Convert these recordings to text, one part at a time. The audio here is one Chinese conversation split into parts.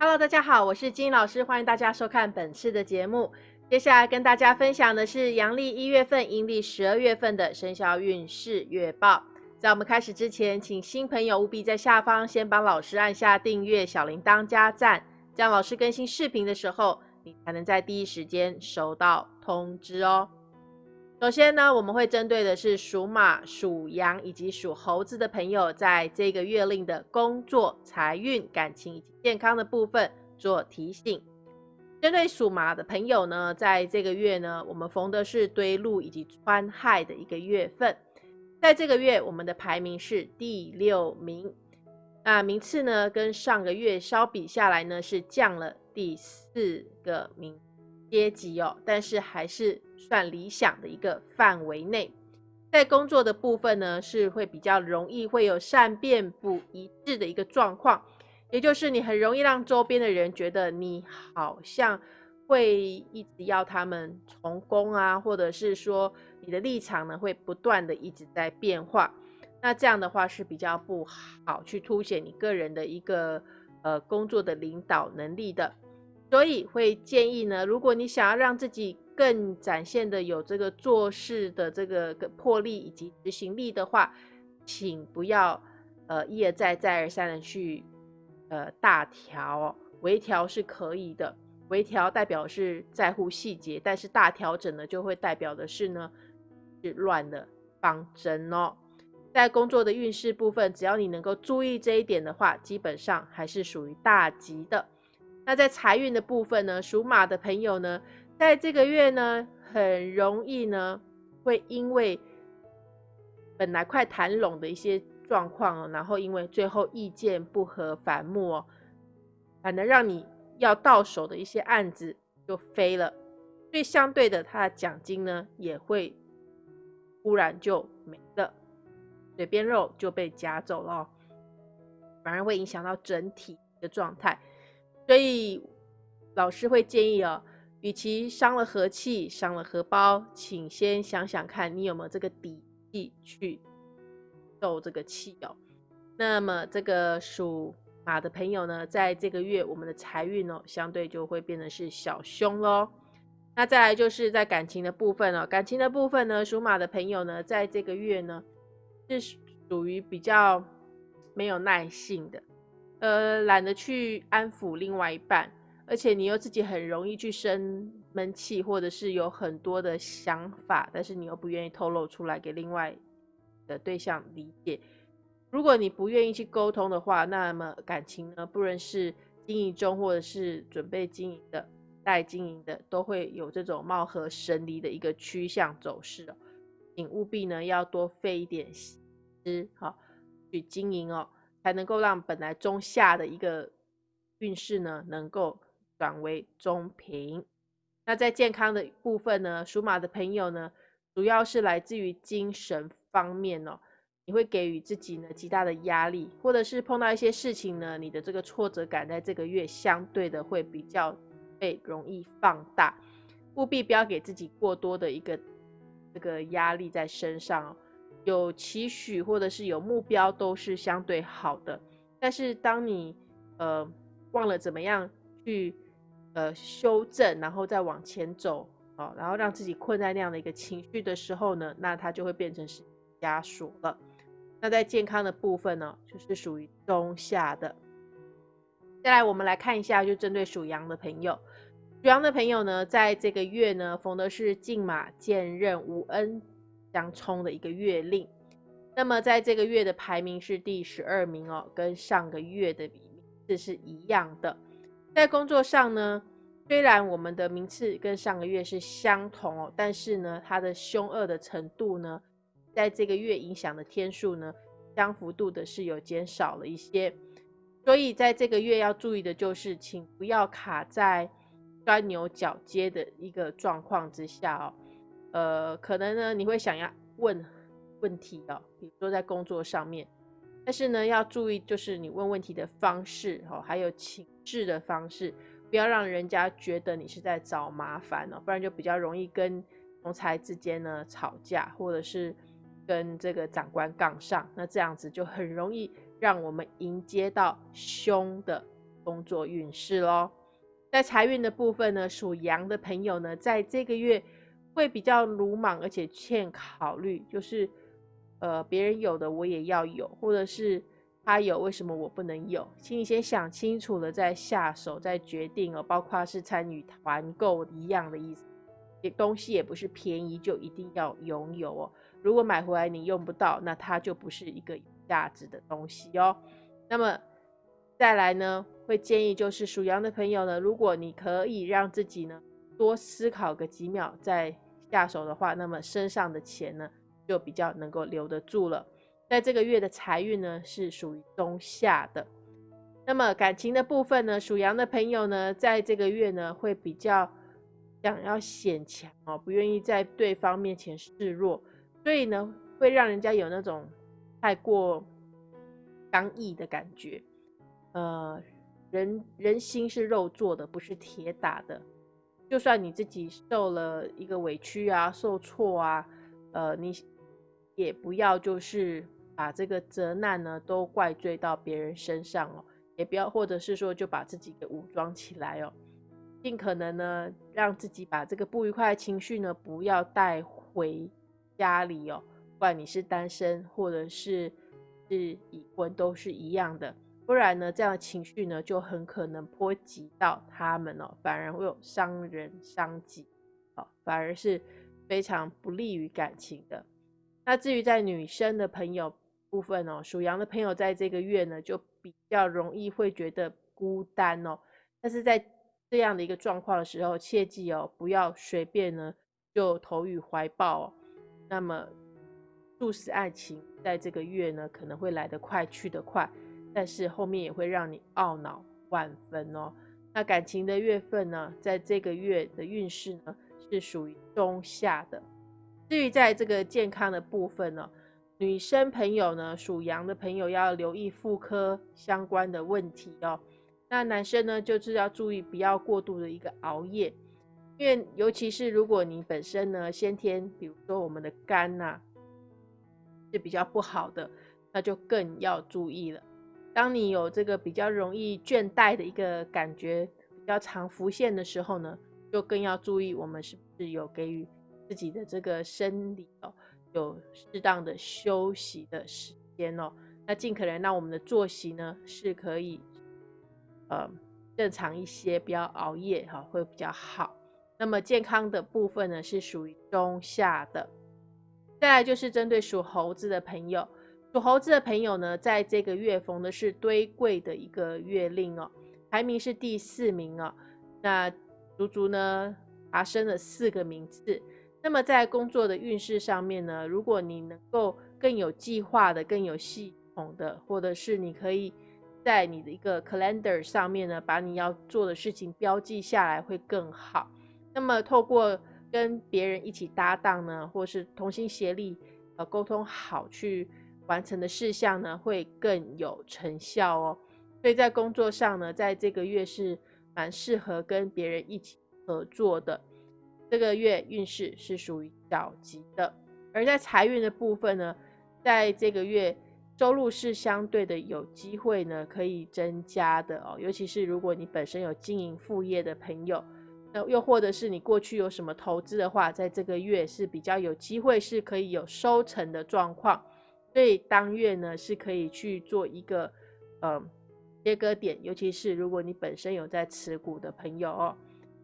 Hello，大家好，我是金老师，欢迎大家收看本次的节目。接下来跟大家分享的是阳历一月份、阴历十二月份的生肖运势月报。在我们开始之前，请新朋友务必在下方先帮老师按下订阅、小铃铛加赞，这样老师更新视频的时候，你才能在第一时间收到通知哦。首先呢，我们会针对的是属马、属羊以及属猴子的朋友，在这个月令的工作、财运、感情以及健康的部分做提醒。针对属马的朋友呢，在这个月呢，我们逢的是堆禄以及穿亥的一个月份，在这个月我们的排名是第六名，那名次呢跟上个月相比下来呢是降了第四个名阶级哦，但是还是。算理想的一个范围内，在工作的部分呢，是会比较容易会有善变不一致的一个状况，也就是你很容易让周边的人觉得你好像会一直要他们从工啊，或者是说你的立场呢会不断的一直在变化，那这样的话是比较不好去凸显你个人的一个呃工作的领导能力的，所以会建议呢，如果你想要让自己更展现的有这个做事的这个魄力以及执行力的话，请不要呃一而再再而三的去呃大调，微调是可以的，微调代表是在乎细节，但是大调整呢就会代表的是呢是乱的方针哦。在工作的运势部分，只要你能够注意这一点的话，基本上还是属于大吉的。那在财运的部分呢，属马的朋友呢。在这个月呢，很容易呢，会因为本来快谈拢的一些状况，然后因为最后意见不合反目哦，反而让你要到手的一些案子就飞了，所以相对的，他的奖金呢也会忽然就没了，嘴边肉就被夹走了，反而会影响到整体的状态，所以老师会建议哦。与其伤了和气、伤了荷包，请先想想看你有没有这个底气去受这个气哦。那么这个属马的朋友呢，在这个月我们的财运哦，相对就会变得是小凶喽。那再来就是在感情的部分哦，感情的部分呢，属马的朋友呢，在这个月呢是属于比较没有耐性的，呃，懒得去安抚另外一半。而且你又自己很容易去生闷气，或者是有很多的想法，但是你又不愿意透露出来给另外的对象理解。如果你不愿意去沟通的话，那么感情呢，不论是经营中或者是准备经营的、待经营的，都会有这种貌合神离的一个趋向走势哦。请务必呢要多费一点心思，好去经营哦，才能够让本来中下的一个运势呢能够。转为中平。那在健康的部分呢，属马的朋友呢，主要是来自于精神方面哦，你会给予自己呢极大的压力，或者是碰到一些事情呢，你的这个挫折感在这个月相对的会比较被容易放大，务必不要给自己过多的一个这个压力在身上哦。有期许或者是有目标都是相对好的，但是当你呃忘了怎么样去。呃，修正，然后再往前走，哦，然后让自己困在那样的一个情绪的时候呢，那它就会变成是枷锁了。那在健康的部分呢，就是属于中下的。再来，我们来看一下，就针对属羊的朋友，属羊的朋友呢，在这个月呢，逢的是进马见任无恩相冲的一个月令。那么在这个月的排名是第十二名哦，跟上个月的名次是一样的。在工作上呢，虽然我们的名次跟上个月是相同哦，但是呢，它的凶恶的程度呢，在这个月影响的天数呢，相幅度的是有减少了一些。所以在这个月要注意的就是，请不要卡在钻牛角尖的一个状况之下哦。呃，可能呢，你会想要问问题的，比如说在工作上面。但是呢，要注意，就是你问问题的方式哦，还有请示的方式，不要让人家觉得你是在找麻烦哦，不然就比较容易跟同才之间呢吵架，或者是跟这个长官杠上，那这样子就很容易让我们迎接到凶的工作运势喽。在财运的部分呢，属羊的朋友呢，在这个月会比较鲁莽，而且欠考虑，就是呃别人有的我也要有，或者是他有为什么我不能有？请你先想清楚了再下手，再决定哦。包括是参与团购一样的意思，东西也不是便宜就一定要拥有哦。如果买回来你用不到，那它就不是一个有价值的东西哦。那么再来呢？会建议就是属羊的朋友呢，如果你可以让自己呢多思考个几秒再下手的话，那么身上的钱呢就比较能够留得住了。在这个月的财运呢是属于中下的。那么感情的部分呢，属羊的朋友呢，在这个月呢会比较想要显强哦，不愿意在对方面前示弱，所以呢会让人家有那种太过刚毅的感觉，呃。人人心是肉做的，不是铁打的。就算你自己受了一个委屈啊，受挫啊，呃，你也不要就是把这个责难呢都怪罪到别人身上哦，也不要或者是说就把自己给武装起来哦，尽可能呢让自己把这个不愉快的情绪呢不要带回家里哦，不管你是单身或者是是已婚都是一样的。不然呢，这样的情绪呢，就很可能波及到他们哦，反而会有伤人伤己，哦，反而是非常不利于感情的。那至于在女生的朋友部分哦，属羊的朋友在这个月呢，就比较容易会觉得孤单哦。但是在这样的一个状况的时候，切记哦，不要随便呢就投予怀抱哦。那么，注视爱情在这个月呢，可能会来得快，去得快。但是后面也会让你懊恼万分哦。那感情的月份呢，在这个月的运势呢是属于中下的。至于在这个健康的部分呢，女生朋友呢，属羊的朋友要留意妇科相关的问题哦。那男生呢，就是要注意不要过度的一个熬夜，因为尤其是如果你本身呢先天，比如说我们的肝呐是比较不好的，那就更要注意了。当你有这个比较容易倦怠的一个感觉比较常浮现的时候呢，就更要注意我们是不是有给予自己的这个生理哦有适当的休息的时间哦。那尽可能让我们的作息呢是可以呃正常一些，不要熬夜哈，会比较好。那么健康的部分呢是属于中下的。再来就是针对属猴子的朋友。属猴子的朋友呢，在这个月逢的是堆柜的一个月令哦，排名是第四名哦，那足足呢爬升了四个名次。那么在工作的运势上面呢，如果你能够更有计划的、更有系统的，或者是你可以在你的一个 calendar 上面呢，把你要做的事情标记下来，会更好。那么透过跟别人一起搭档呢，或是同心协力，呃，沟通好去。完成的事项呢会更有成效哦，所以在工作上呢，在这个月是蛮适合跟别人一起合作的。这个月运势是属于小吉的，而在财运的部分呢，在这个月收入是相对的有机会呢可以增加的哦，尤其是如果你本身有经营副业的朋友，那又或者是你过去有什么投资的话，在这个月是比较有机会是可以有收成的状况。所以当月呢是可以去做一个呃切割点，尤其是如果你本身有在持股的朋友哦。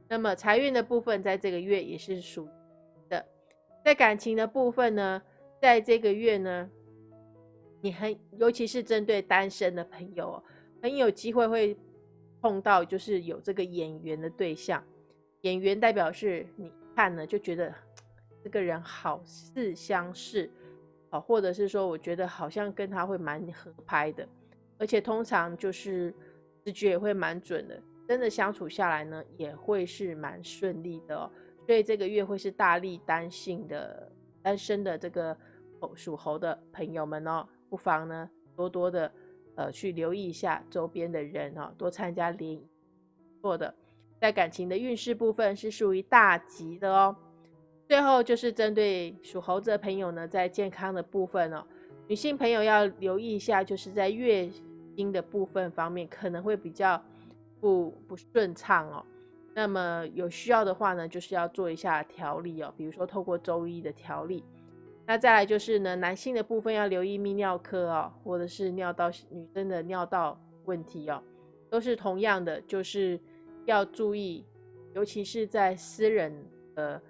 那么财运的部分在这个月也是属的，在感情的部分呢，在这个月呢，你很尤其是针对单身的朋友，哦很有机会会碰到就是有这个眼缘的对象，眼缘代表是你看呢就觉得 这个人好似相似识。或者是说，我觉得好像跟他会蛮合拍的，而且通常就是直觉也会蛮准的，真的相处下来呢，也会是蛮顺利的哦。所以这个月会是大力单性的单身的这个属猴的朋友们哦，不妨呢多多的呃去留意一下周边的人哦，多参加联谊，做的在感情的运势部分是属于大吉的哦。最后就是针对属猴子的朋友呢，在健康的部分哦，女性朋友要留意一下，就是在月经的部分方面可能会比较不不顺畅哦。那么有需要的话呢，就是要做一下调理哦，比如说透过周医的调理。那再来就是呢，男性的部分要留意泌尿科哦，或者是尿道女生的尿道问题哦，都是同样的，就是要注意，尤其是在私人的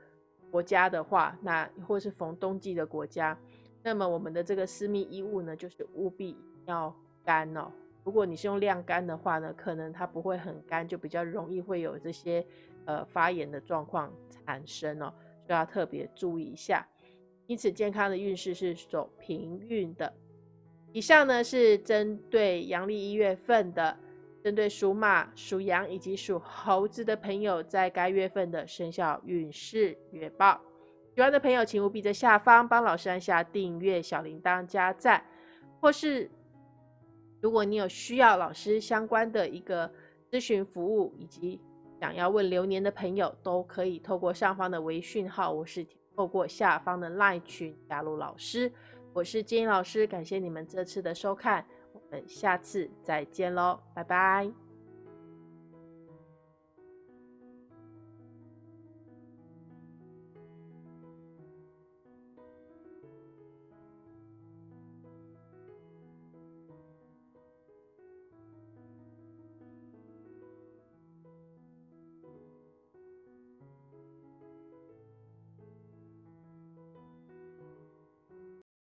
国家的话，那或是逢冬季的国家，那么我们的这个私密衣物呢，就是务必要干哦。如果你是用晾干的话呢，可能它不会很干，就比较容易会有这些呃发炎的状况产生哦，就要特别注意一下。因此，健康的运势是走平运的。以上呢是针对阳历一月份的，针对属马、属羊以及属猴子的朋友，在该月份的生肖运势月报。喜欢的朋友，请务必在下方帮老师按下订阅、小铃铛、加赞，或是如果你有需要老师相关的一个咨询服务，以及想要问流年的朋友，都可以透过上方的微讯号，我是。透过下方的 LINE 群加入老师，我是金老师，感谢你们这次的收看，们下次再见喽，拜拜。